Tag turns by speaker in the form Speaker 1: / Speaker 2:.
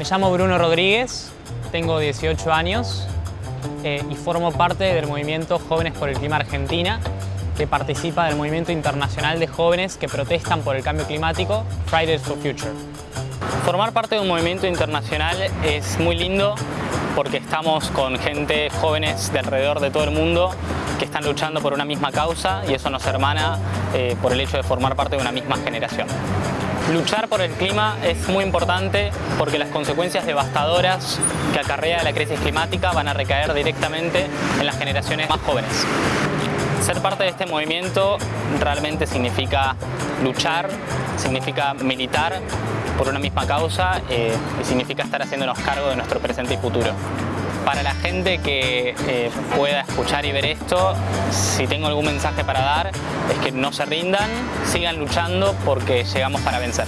Speaker 1: Me llamo Bruno Rodríguez, tengo 18 años eh, y formo parte del movimiento Jóvenes por el Clima Argentina, que participa del movimiento internacional de jóvenes que protestan por el cambio climático, Fridays for Future.
Speaker 2: Formar parte de un movimiento internacional es muy lindo porque estamos con gente jóvenes de alrededor de todo el mundo que están luchando por una misma causa y eso nos hermana eh, por el hecho de formar parte de una misma generación. Luchar por el clima es muy importante porque las consecuencias devastadoras que acarrea la crisis climática van a recaer directamente en las generaciones más jóvenes. Ser parte de este movimiento realmente significa luchar, significa militar por una misma causa eh, y significa estar haciéndonos cargo de nuestro presente y futuro. Para la gente que eh, pueda escuchar y ver esto, si tengo algún mensaje para dar, es que no se rindan, sigan luchando porque llegamos para vencer.